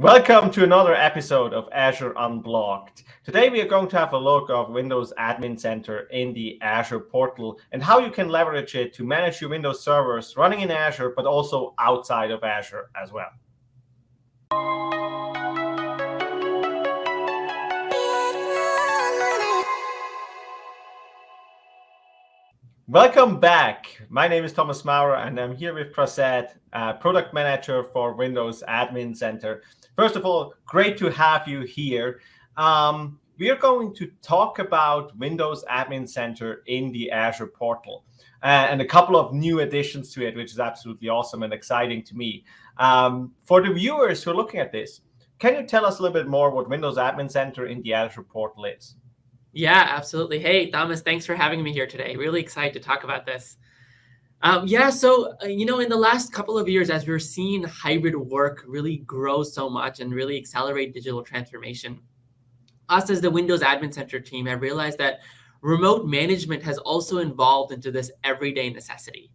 Welcome to another episode of Azure Unblocked. Today we are going to have a look of Windows Admin Center in the Azure portal and how you can leverage it to manage your Windows servers running in Azure, but also outside of Azure as well. Welcome back. My name is Thomas Maurer, and I'm here with Prasad, uh, Product Manager for Windows Admin Center. First of all, great to have you here. Um, we are going to talk about Windows Admin Center in the Azure portal uh, and a couple of new additions to it, which is absolutely awesome and exciting to me. Um, for the viewers who are looking at this, can you tell us a little bit more what Windows Admin Center in the Azure portal is? Yeah, absolutely. Hey, Thomas, thanks for having me here today. Really excited to talk about this. Um, yeah, so, uh, you know, in the last couple of years, as we're seeing hybrid work really grow so much and really accelerate digital transformation, us as the Windows Admin Center team have realized that remote management has also evolved into this everyday necessity.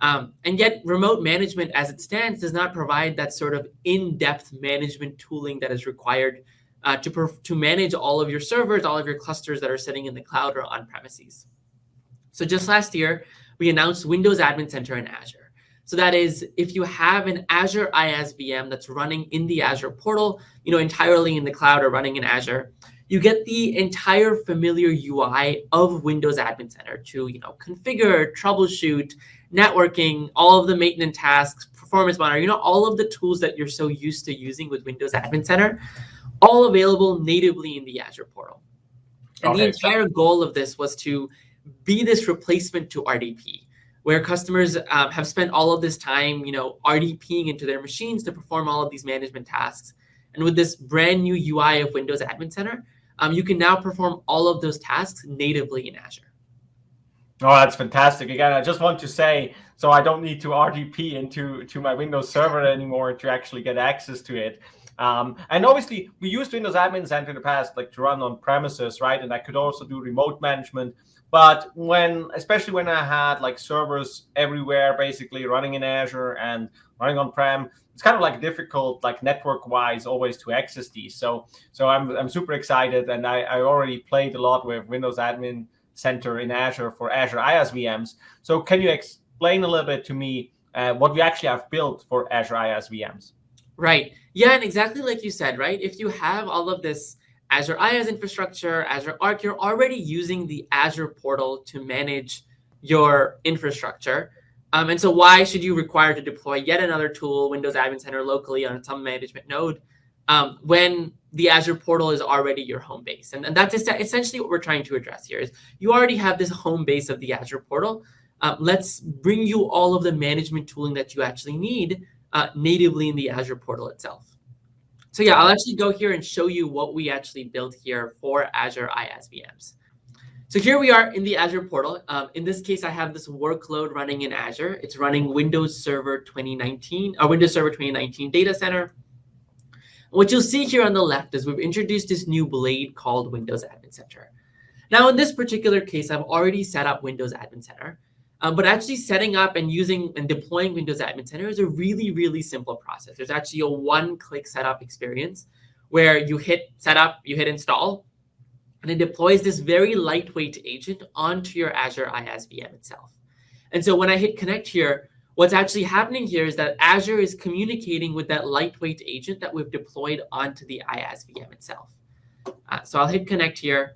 Um, and yet remote management as it stands does not provide that sort of in-depth management tooling that is required uh, to, to manage all of your servers, all of your clusters that are sitting in the cloud or on premises. So just last year, we announced Windows Admin Center in Azure. So that is, if you have an Azure IaaS VM that's running in the Azure portal, you know, entirely in the cloud or running in Azure, you get the entire familiar UI of Windows Admin Center to, you know, configure, troubleshoot, networking, all of the maintenance tasks, performance monitor, you know, all of the tools that you're so used to using with Windows Admin Center all available natively in the Azure portal. And okay. the entire goal of this was to be this replacement to RDP, where customers um, have spent all of this time, you know, RDPing into their machines to perform all of these management tasks. And with this brand new UI of Windows Admin Center, um, you can now perform all of those tasks natively in Azure. Oh, that's fantastic. Again, I just want to say, so I don't need to RDP into to my Windows server anymore to actually get access to it. Um, and obviously, we used Windows Admin Center in the past, like to run on premises, right? And I could also do remote management. But when, especially when I had like servers everywhere, basically running in Azure and running on prem, it's kind of like difficult, like network-wise, always to access these. So, so I'm I'm super excited, and I I already played a lot with Windows Admin Center in Azure for Azure IaaS VMs. So, can you explain a little bit to me uh, what we actually have built for Azure IaaS VMs? Right. Yeah, and exactly like you said, right? If you have all of this Azure IaaS infrastructure, Azure Arc, you're already using the Azure portal to manage your infrastructure. Um, and so why should you require to deploy yet another tool, Windows Admin Center locally on some management node, um, when the Azure portal is already your home base? And, and that's essentially what we're trying to address here is you already have this home base of the Azure portal. Um, let's bring you all of the management tooling that you actually need uh, natively in the Azure portal itself. So yeah, I'll actually go here and show you what we actually built here for Azure IaaS VMs. So here we are in the Azure portal. Um, in this case, I have this workload running in Azure. It's running Windows Server 2019, or uh, Windows Server 2019 data center. What you'll see here on the left is we've introduced this new blade called Windows Admin Center. Now, in this particular case, I've already set up Windows Admin Center. Um, but actually setting up and using and deploying Windows Admin Center is a really, really simple process. There's actually a one-click setup experience where you hit setup, you hit install, and it deploys this very lightweight agent onto your Azure IaaS VM itself. And so when I hit connect here, what's actually happening here is that Azure is communicating with that lightweight agent that we've deployed onto the IaaS VM itself. Uh, so I'll hit connect here.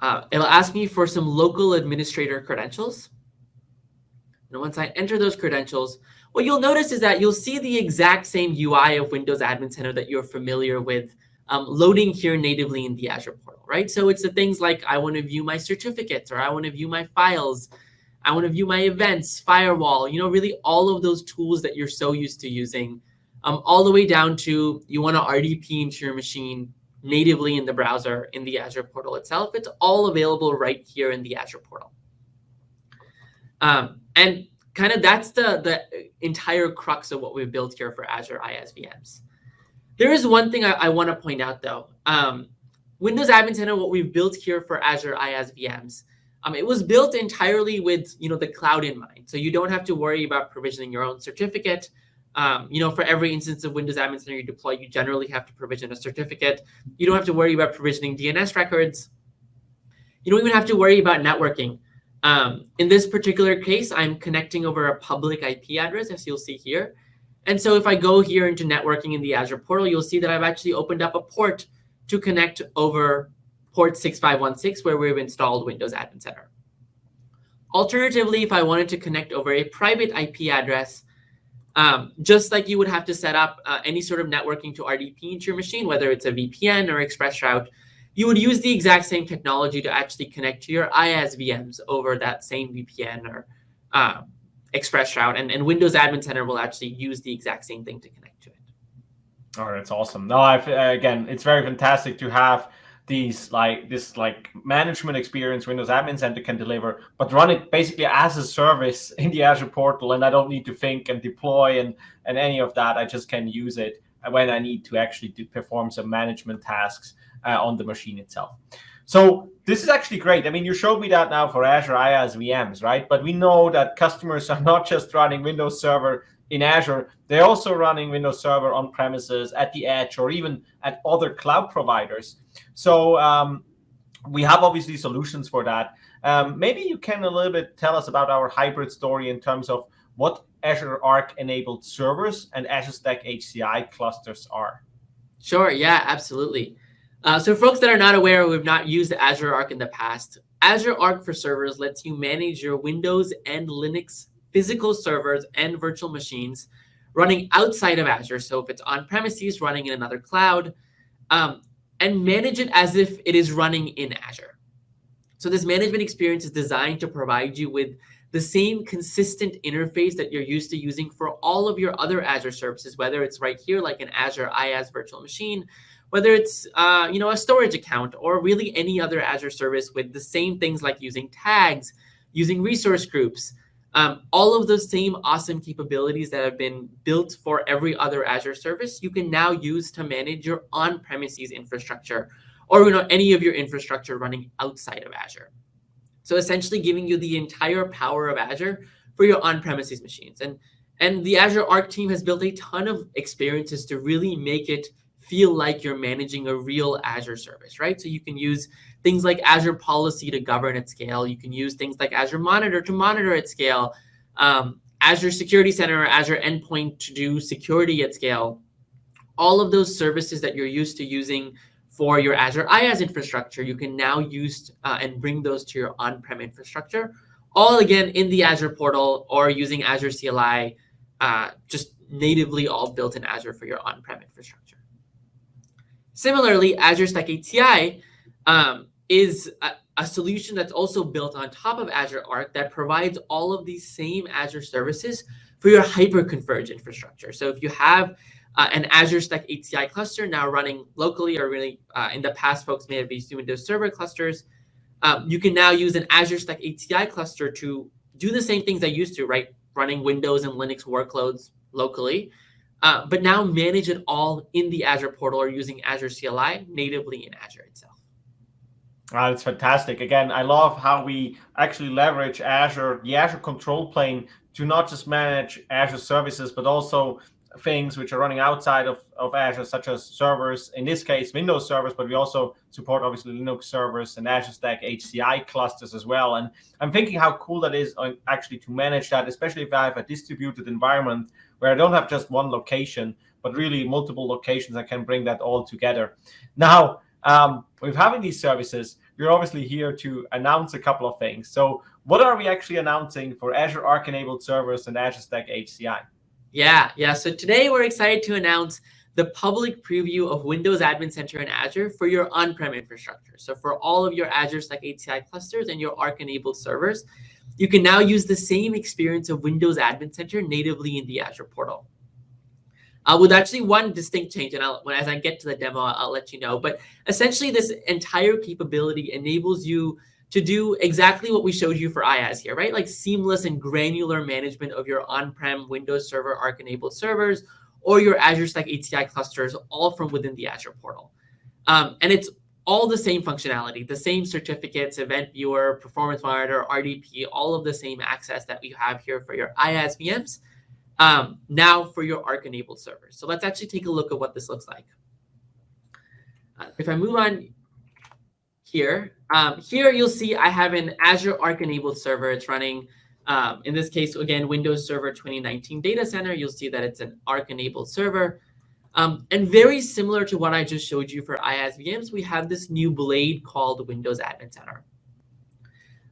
Uh, it'll ask me for some local administrator credentials. And once I enter those credentials, what you'll notice is that you'll see the exact same UI of Windows Admin Center that you're familiar with um, loading here natively in the Azure portal, right? So it's the things like I want to view my certificates or I want to view my files. I want to view my events, firewall, you know, really all of those tools that you're so used to using, um, all the way down to you want to RDP into your machine natively in the browser in the Azure portal itself. It's all available right here in the Azure portal. Um, and kind of that's the, the entire crux of what we've built here for Azure IaaS VMs. There is one thing I, I want to point out, though. Um, Windows Admin Center, what we've built here for Azure IaaS VMs, um, it was built entirely with you know the cloud in mind. So you don't have to worry about provisioning your own certificate. Um, you know, for every instance of Windows Admin Center you deploy, you generally have to provision a certificate. You don't have to worry about provisioning DNS records. You don't even have to worry about networking. Um, in this particular case, I'm connecting over a public IP address, as you'll see here. And so if I go here into networking in the Azure portal, you'll see that I've actually opened up a port to connect over port 6516 where we've installed Windows Admin Center. Alternatively, if I wanted to connect over a private IP address, um, just like you would have to set up uh, any sort of networking to RDP into your machine, whether it's a VPN or ExpressRoute, you would use the exact same technology to actually connect to your IaaS VMs over that same VPN or uh, ExpressRoute, and, and Windows Admin Center will actually use the exact same thing to connect to it. All right, that's awesome. No, I've, again, it's very fantastic to have these like this like management experience Windows Admin Center can deliver, but run it basically as a service in the Azure portal, and I don't need to think and deploy and and any of that. I just can use it when I need to actually do, perform some management tasks uh, on the machine itself. So this is actually great. I mean, you showed me that now for Azure IaaS VMs, right? But we know that customers are not just running Windows Server in Azure, they're also running Windows Server on premises, at the edge, or even at other cloud providers. So um, we have obviously solutions for that. Um, maybe you can a little bit tell us about our hybrid story in terms of what Azure Arc enabled servers and Azure Stack HCI clusters are. Sure, yeah, absolutely. Uh, so folks that are not aware have not used Azure Arc in the past, Azure Arc for Servers lets you manage your Windows and Linux physical servers and virtual machines running outside of Azure. So if it's on premises, running in another cloud, um, and manage it as if it is running in Azure. So this management experience is designed to provide you with the same consistent interface that you're used to using for all of your other Azure services, whether it's right here like an Azure IaaS virtual machine, whether it's uh, you know a storage account or really any other Azure service with the same things like using tags, using resource groups, um, all of those same awesome capabilities that have been built for every other Azure service, you can now use to manage your on-premises infrastructure or you know any of your infrastructure running outside of Azure. So essentially giving you the entire power of Azure for your on-premises machines. And, and the Azure Arc team has built a ton of experiences to really make it feel like you're managing a real Azure service, right? So you can use things like Azure Policy to govern at scale. You can use things like Azure Monitor to monitor at scale, um, Azure Security Center or Azure Endpoint to do security at scale. All of those services that you're used to using for your Azure IaaS infrastructure, you can now use uh, and bring those to your on-prem infrastructure, all again in the Azure portal or using Azure CLI, uh, just natively all built in Azure for your on-prem infrastructure. Similarly, Azure Stack HCI um, is a, a, solution that's also built on top of Azure Arc that provides all of these same Azure services for your hyper-converged infrastructure. So if you have uh, an Azure Stack HCI cluster now running locally, or really uh, in the past, folks may have been used Windows Server clusters, um, you can now use an Azure Stack HCI cluster to do the same things I used to, right? Running Windows and Linux workloads locally, uh, but now manage it all in the Azure portal or using Azure CLI natively in Azure itself. Uh, it's fantastic. Again, I love how we actually leverage Azure, the Azure control plane, to not just manage Azure services, but also things which are running outside of, of Azure, such as servers, in this case, Windows servers, but we also support obviously Linux servers and Azure Stack HCI clusters as well. And I'm thinking how cool that is uh, actually to manage that, especially if I have a distributed environment where I don't have just one location, but really multiple locations. I can bring that all together. Now, um, with having these services, we're obviously here to announce a couple of things. So what are we actually announcing for Azure Arc enabled servers and Azure Stack HCI? Yeah, yeah. So today we're excited to announce the public preview of Windows Admin Center in Azure for your on-prem infrastructure. So for all of your Azure Stack HCI clusters and your Arc enabled servers, you can now use the same experience of Windows Admin Center natively in the Azure portal. Uh, with actually one distinct change, and I'll, when, as I get to the demo, I'll, I'll let you know. But essentially, this entire capability enables you to do exactly what we showed you for IaaS here, right? Like seamless and granular management of your on-prem Windows Server Arc-enabled servers or your Azure Stack HCI clusters, all from within the Azure portal. Um, and it's all the same functionality, the same certificates, event viewer, performance monitor, RDP, all of the same access that we have here for your IaaS VMs, um, now for your Arc-enabled servers. So let's actually take a look at what this looks like. Uh, if I move on here, um, here you'll see I have an Azure Arc-enabled server. It's running, um, in this case, again, Windows Server 2019 Data Center. You'll see that it's an Arc-enabled server. Um, and very similar to what I just showed you for IaaS VMs, we have this new blade called Windows Admin Center.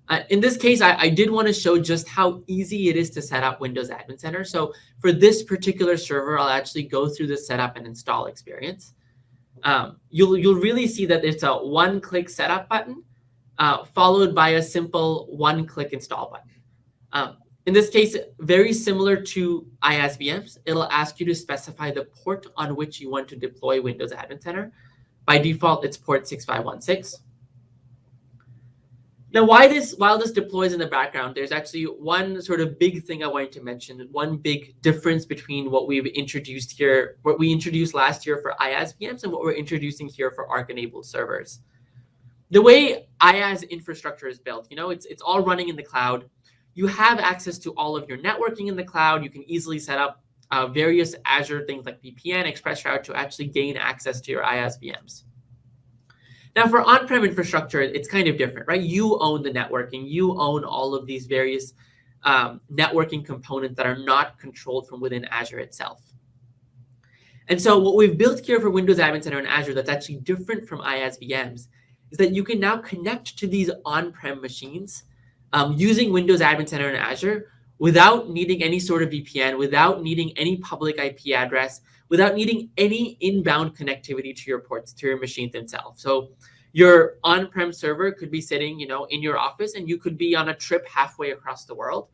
Uh, in this case, I, I did want to show just how easy it is to set up Windows Admin Center. So for this particular server, I'll actually go through the setup and install experience. Um, you'll, you'll really see that it's a one-click setup button uh, followed by a simple one-click install button. Um, in this case, very similar to IaaS VMs, it'll ask you to specify the port on which you want to deploy Windows Admin Center. By default, it's port 6516. Now, why this, while this deploys in the background, there's actually one sort of big thing I wanted to mention, one big difference between what we've introduced here, what we introduced last year for IaaS VMs and what we're introducing here for Arc-enabled servers. The way IaaS infrastructure is built, you know, it's, it's all running in the cloud you have access to all of your networking in the cloud. You can easily set up uh, various Azure things like VPN, ExpressRoute to actually gain access to your IaaS VMs. Now, for on-prem infrastructure, it's kind of different, right? You own the networking. You own all of these various um, networking components that are not controlled from within Azure itself. And so what we've built here for Windows Admin Center and Azure that's actually different from IaaS VMs is that you can now connect to these on-prem machines um, using Windows Admin Center in Azure without needing any sort of VPN, without needing any public IP address, without needing any inbound connectivity to your ports, to your machines themselves. So your on-prem server could be sitting, you know, in your office, and you could be on a trip halfway across the world.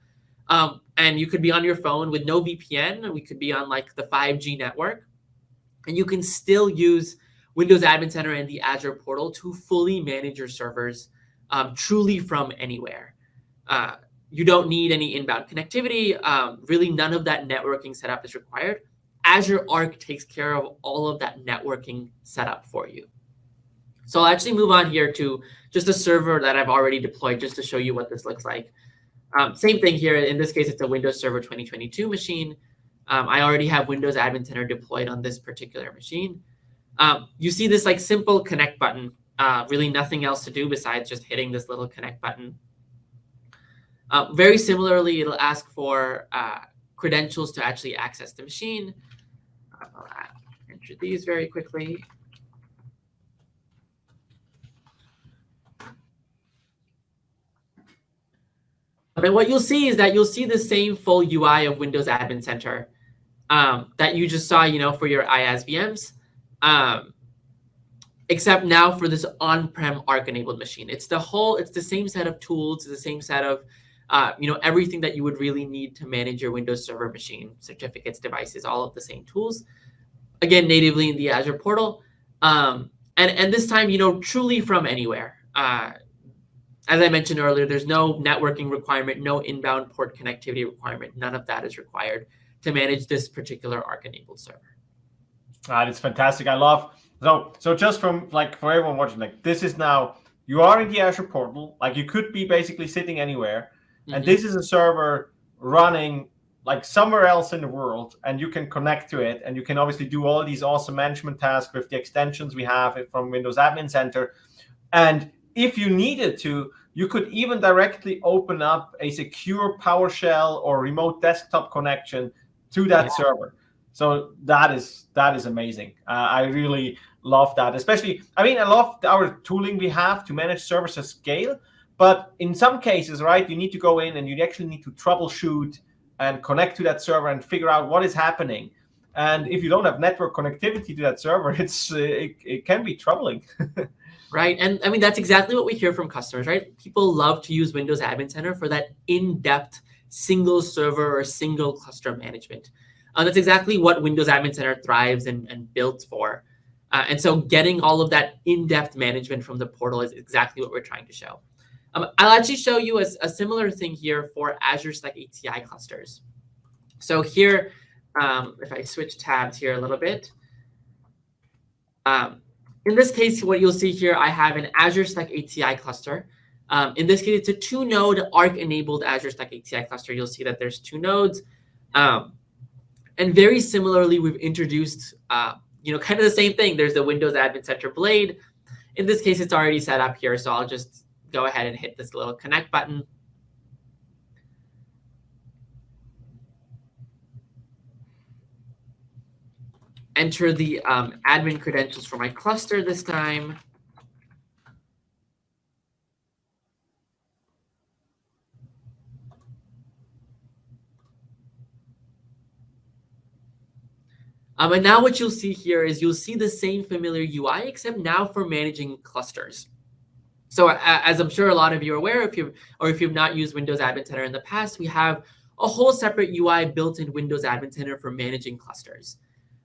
Um, and you could be on your phone with no VPN. We could be on like the 5G network, and you can still use Windows Admin Center and the Azure portal to fully manage your servers um, truly from anywhere. Uh, you don't need any inbound connectivity. Um, really, none of that networking setup is required. Azure Arc takes care of all of that networking setup for you. So I'll actually move on here to just a server that I've already deployed just to show you what this looks like. Um, same thing here. In this case, it's a Windows Server 2022 machine. Um, I already have Windows Admin Center deployed on this particular machine. Um, you see this like simple connect button. Uh, really nothing else to do besides just hitting this little connect button uh, very similarly, it'll ask for uh, credentials to actually access the machine. Enter these very quickly. But what you'll see is that you'll see the same full UI of Windows Admin Center um, that you just saw, you know, for your IaaS VMs, um, except now for this on-prem Arc-enabled machine. It's the whole, it's the same set of tools, the same set of uh, you know, everything that you would really need to manage your Windows Server machine, certificates, devices, all of the same tools. Again, natively in the Azure portal. Um, and, and this time, you know, truly from anywhere. Uh, as I mentioned earlier, there's no networking requirement, no inbound port connectivity requirement. None of that is required to manage this particular Arc-enabled server. That is fantastic. I love so so just from like for everyone watching, like this is now you are in the Azure portal. Like you could be basically sitting anywhere Mm-hmm. And this is a server running like somewhere else in the world, and you can connect to it, and you can obviously do all these awesome management tasks with the extensions we have from Windows Admin Center. And if you needed to, you could even directly open up a secure PowerShell or remote desktop connection to that yeah. server. So that is that is amazing. Uh, I really love that. Especially, I mean, I love our tooling we have to manage servers at scale. But in some cases, right, you need to go in and you actually need to troubleshoot and connect to that server and figure out what is happening. And if you don't have network connectivity to that server, it's uh, it, it can be troubling. right. And I mean, that's exactly what we hear from customers, right? People love to use Windows Admin Center for that in-depth single server or single cluster management. Uh, that's exactly what Windows Admin Center thrives and, and built for. Uh, and so getting all of that in-depth management from the portal is exactly what we're trying to show. Um, I'll actually show you a, a, similar thing here for Azure Stack HCI clusters. So here, um, if I switch tabs here a little bit, um, in this case, what you'll see here, I have an Azure Stack HCI cluster. Um, in this case, it's a two-node Arc-enabled Azure Stack HCI cluster. You'll see that there's two nodes. Um, and very similarly, we've introduced, uh, you know, kind of the same thing. There's the Windows Admin Center Blade. In this case, it's already set up here, so I'll just go ahead and hit this little connect button. enter the um, admin credentials for my cluster this time. Um, and now what you'll see here is you'll see the same familiar UI, except now for managing clusters. So as I'm sure a lot of you are aware, if you or if you've not used Windows Admin Center in the past, we have a whole separate UI built in Windows Admin Center for managing clusters.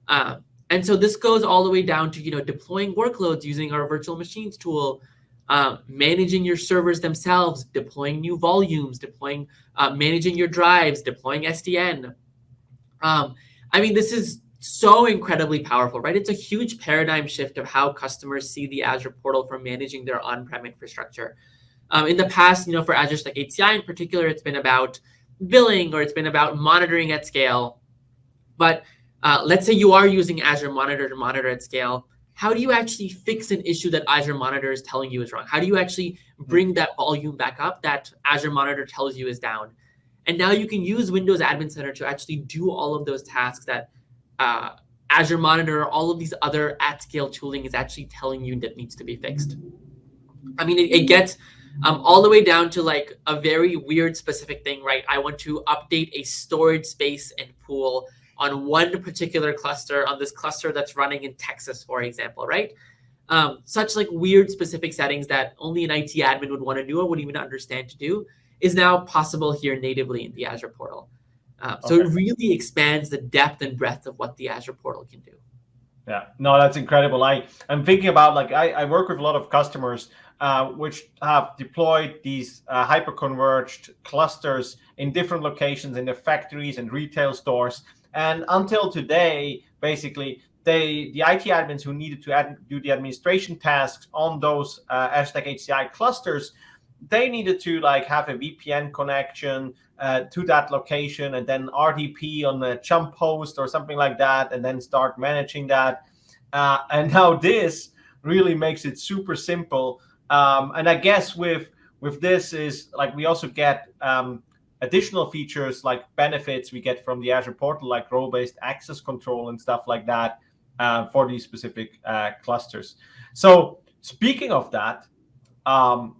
Uh, and so this goes all the way down to you know deploying workloads using our virtual machines tool, uh, managing your servers themselves, deploying new volumes, deploying, uh, managing your drives, deploying SDN. Um, I mean, this is so incredibly powerful, right? It's a huge paradigm shift of how customers see the Azure portal for managing their on-prem infrastructure. Um, in the past, you know, for Azure Stack HCI in particular, it's been about billing or it's been about monitoring at scale. But uh, let's say you are using Azure Monitor to monitor at scale. How do you actually fix an issue that Azure Monitor is telling you is wrong? How do you actually bring that volume back up that Azure Monitor tells you is down? And now you can use Windows Admin Center to actually do all of those tasks that uh, Azure Monitor, all of these other at-scale tooling is actually telling you that needs to be fixed. I mean, it, it gets um, all the way down to like a very weird specific thing, right? I want to update a storage space and pool on one particular cluster, on this cluster that's running in Texas, for example, right? Um, such like weird specific settings that only an IT admin would want to do or would even understand to do is now possible here natively in the Azure portal. Uh, so okay. it really expands the depth and breadth of what the Azure portal can do. Yeah, no, that's incredible. I I'm thinking about like I, I work with a lot of customers uh, which have deployed these uh, hyper-converged clusters in different locations in their factories and retail stores. And until today, basically, they the IT admins who needed to add, do the administration tasks on those uh, Azure Stack HCI clusters, they needed to like have a VPN connection uh, to that location and then RDP on the jump host or something like that, and then start managing that. Uh, and now this really makes it super simple. Um, and I guess with with this is like we also get um, additional features like benefits we get from the Azure portal, like role-based access control and stuff like that uh, for these specific uh, clusters. So speaking of that, um,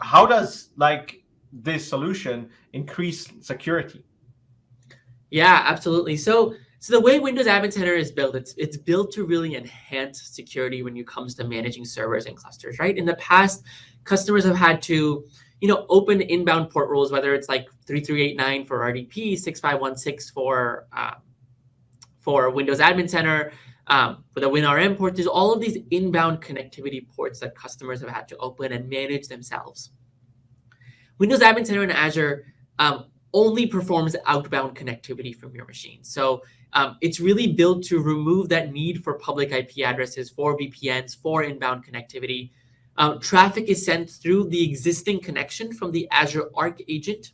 how does like this solution increase security? Yeah, absolutely. So so the way Windows Admin Center is built, it's it's built to really enhance security when it comes to managing servers and clusters, right? In the past, customers have had to you know, open inbound port rules, whether it's like 3389 for RDP, 6516 for uh, for Windows Admin Center, um, for the WinRM port, there's all of these inbound connectivity ports that customers have had to open and manage themselves. Windows Admin Center in Azure um, only performs outbound connectivity from your machine. So um, it's really built to remove that need for public IP addresses, for VPNs, for inbound connectivity, um, traffic is sent through the existing connection from the Azure Arc agent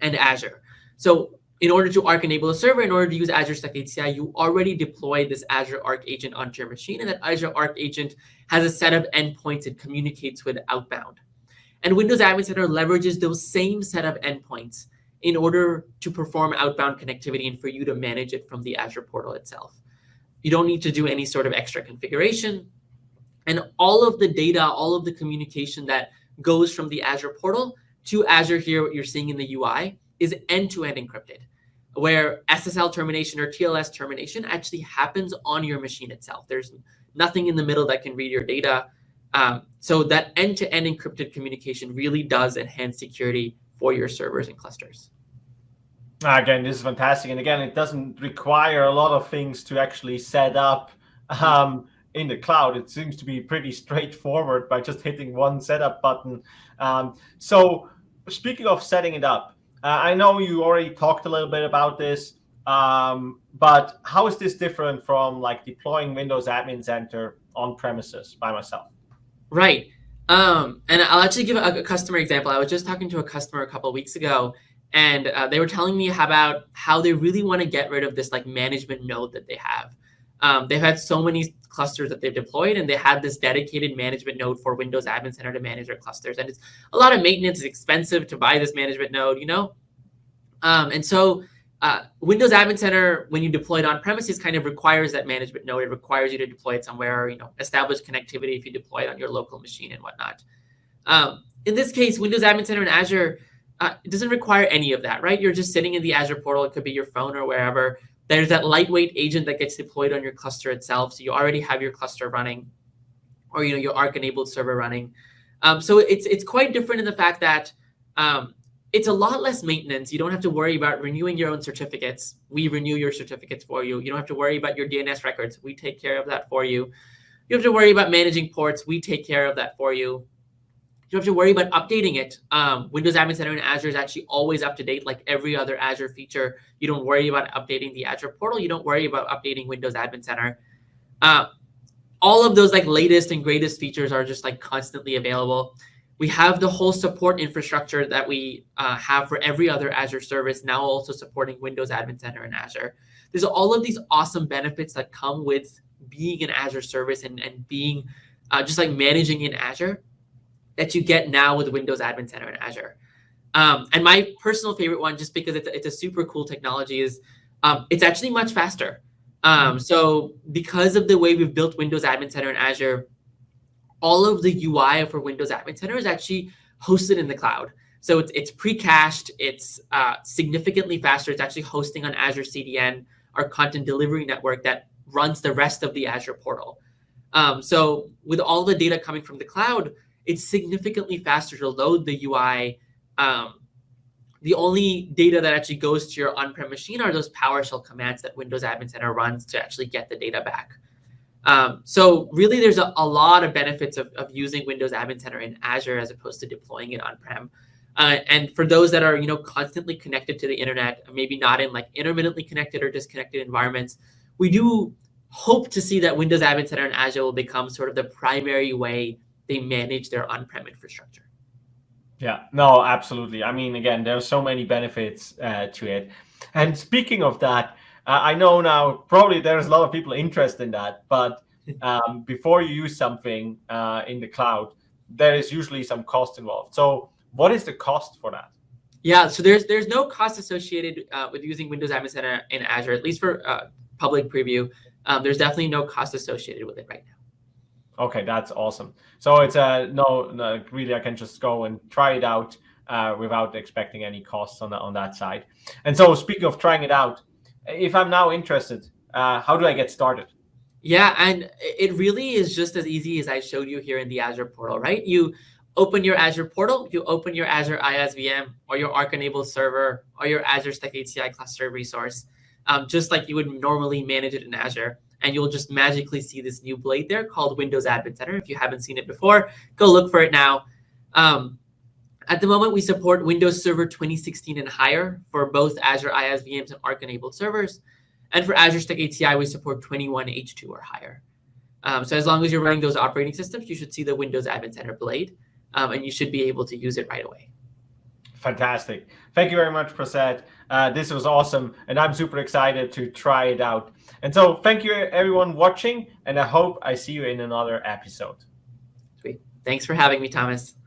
and Azure. So in order to Arc enable a server, in order to use Azure Stack HCI, you already deploy this Azure Arc agent onto your machine, and that Azure Arc agent has a set of endpoints it communicates with outbound. And Windows Admin Center leverages those same set of endpoints in order to perform outbound connectivity and for you to manage it from the Azure portal itself. You don't need to do any sort of extra configuration. And all of the data, all of the communication that goes from the Azure portal to Azure here, what you're seeing in the UI, is end-to-end -end encrypted, where SSL termination or TLS termination actually happens on your machine itself. There's nothing in the middle that can read your data. Um, so that end-to-end -end encrypted communication really does enhance security for your servers and clusters. Again, this is fantastic. And again, it doesn't require a lot of things to actually set up. Um, in the cloud, it seems to be pretty straightforward by just hitting one setup button. Um, so speaking of setting it up, I know you already talked a little bit about this, um, but how is this different from like deploying Windows Admin Center on premises by myself. Right. Um, and I'll actually give a, a, customer example. I was just talking to a customer a couple weeks ago, and uh, they were telling me about how they really want to get rid of this like management node that they have. Um, they've had so many clusters that they've deployed, and they had this dedicated management node for Windows Admin Center to manage their clusters. And it's a lot of maintenance. It's expensive to buy this management node, you know. Um, and so uh, Windows Admin Center, when you deploy it on premises, kind of requires that management node. It requires you to deploy it somewhere, you know, establish connectivity if you deploy it on your local machine and whatnot. Um, in this case, Windows Admin Center in Azure, uh, it doesn't require any of that, right? You're just sitting in the Azure portal. It could be your phone or wherever. There's that lightweight agent that gets deployed on your cluster itself. So you already have your cluster running or, you know, your Arc enabled server running. Um, so it's, it's quite different in the fact that um, it's a lot less maintenance. You don't have to worry about renewing your own certificates. We renew your certificates for you. You don't have to worry about your DNS records. We take care of that for you. You have to worry about managing ports. We take care of that for you. You don't have to worry about updating it. Um, Windows Admin Center in Azure is actually always up to date, like every other Azure feature. You don't worry about updating the Azure portal. You don't worry about updating Windows Admin Center. Uh, all of those like latest and greatest features are just like constantly available. We have the whole support infrastructure that we uh, have for every other Azure service now also supporting Windows Admin Center in Azure. There's all of these awesome benefits that come with being an Azure service and, and being uh, just like managing in Azure that you get now with Windows Admin Center in Azure. Um, and my personal favorite one, just because it's a, it's a super cool technology, is um, it's actually much faster. Um, so because of the way we've built Windows Admin Center in Azure, all of the UI for Windows Admin Center is actually hosted in the cloud. So it's, it's pre-cached, it's uh, significantly faster. It's actually hosting on Azure CDN, our content delivery network that runs the rest of the Azure portal. Um, so with all the data coming from the cloud, it's significantly faster to load the UI. Um, the only data that actually goes to your on-prem machine are those PowerShell commands that Windows Admin Center runs to actually get the data back. Um, so really, there's a, a lot of benefits of, of, using Windows Admin Center in Azure as opposed to deploying it on-prem. Uh, and for those that are, you know, constantly connected to the internet, maybe not in like intermittently connected or disconnected environments, we do hope to see that Windows Admin Center in Azure will become sort of the primary way they manage their on-prem infrastructure. Yeah, no, absolutely. I mean, again, there's so many benefits uh, to it. And speaking of that, uh, I know now probably there's a lot of people interested in that, but um, before you use something uh, in the cloud, there is usually some cost involved. So what is the cost for that? Yeah, so there's there's no cost associated uh, with using Windows Admin Center in Azure, at least for uh, public preview. Um, there's definitely no cost associated with it right now. Okay, that's awesome. So it's a uh, no, no, really, I can just go and try it out uh, without expecting any costs on the, on that side. And so, speaking of trying it out, if I'm now interested, uh, how do I get started? Yeah, and it really is just as easy as I showed you here in the Azure portal, right? You open your Azure portal, you open your Azure IaaS VM or your Arc enabled server or your Azure Stack HCI cluster resource, um, just like you would normally manage it in Azure and you'll just magically see this new blade there called Windows Admin Center. If you haven't seen it before, go look for it now. Um, at the moment, we support Windows Server 2016 and higher for both Azure IaaS VMs and Arc-enabled servers. And for Azure Stack HCI, we support 21H2 or higher. Um, so as long as you're running those operating systems, you should see the Windows Admin Center blade, um, and you should be able to use it right away. Fantastic. Thank you very much, Prasad. Uh, this was awesome, and I'm super excited to try it out. And so thank you, everyone watching, and I hope I see you in another episode. Sweet. Thanks for having me, Thomas.